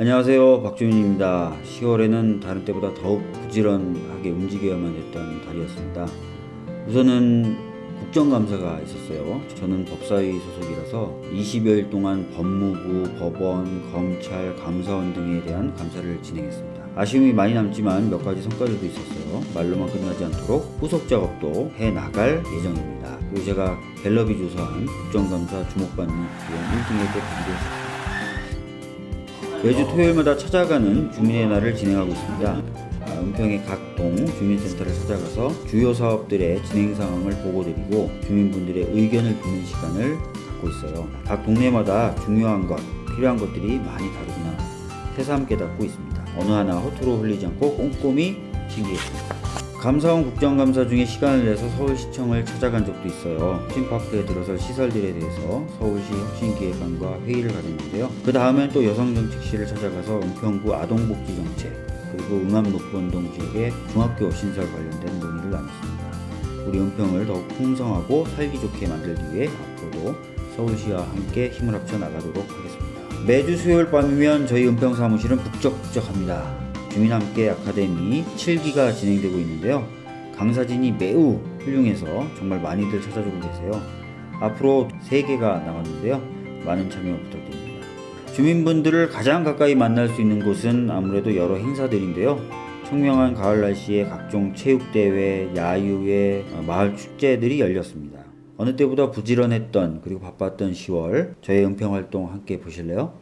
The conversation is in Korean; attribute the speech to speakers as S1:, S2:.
S1: 안녕하세요. 박주민입니다. 10월에는 다른 때보다 더욱 부지런하게 움직여야만 했던 달이었습니다. 우선은 국정감사가 있었어요. 저는 법사위 소속이라서 20여일 동안 법무부, 법원, 검찰, 감사원 등에 대한 감사를 진행했습니다. 아쉬움이 많이 남지만 몇 가지 성과들도 있었어요. 말로만 끝나지 않도록 후속 작업도 해나갈 예정입니다. 그리고 제가 갤럽이 조사한 국정감사 주목받는 비용 1등에게 반대했습니다 매주 토요일마다 찾아가는 주민의 날을 진행하고 있습니다. 아, 은평의 각 동 주민센터를 찾아가서 주요 사업들의 진행 상황을 보고드리고 주민분들의 의견을 듣는 시간을 갖고 있어요. 각 동네마다 중요한 것, 필요한 것들이 많이 다르구나 새삼 깨닫고 있습니다. 어느 하나 허투루 흘리지 않고 꼼꼼히 챙기겠습니다. 감사원 국정감사 중에 시간을 내서 서울시청을 찾아간 적도 있어요. 혁신파크에 들어설 시설들에 대해서 서울시 혁신기획관과 회의를 가졌는데요. 그 다음엔 또 여성정책실을 찾아가서 은평구 아동복지정책 그리고 응암녹번동 지역의 중학교 신설 관련된 논의를 나눴습니다. 우리 은평을 더욱 풍성하고 살기 좋게 만들기 위해 앞으로도 서울시와 함께 힘을 합쳐 나가도록 하겠습니다. 매주 수요일 밤이면 저희 은평 사무실은 북적북적합니다. 주민함께 아카데미 7기가 진행되고 있는데요. 강사진이 매우 훌륭해서 정말 많이들 찾아주고 계세요. 앞으로 3개가 남았는데요. 많은 참여 부탁드립니다. 주민분들을 가장 가까이 만날 수 있는 곳은 아무래도 여러 행사들인데요. 청명한 가을 날씨에 각종 체육대회, 야유회, 어, 마을 축제들이 열렸습니다. 어느 때보다 부지런했던 그리고 바빴던 10월 저의 은평 활동 함께 보실래요?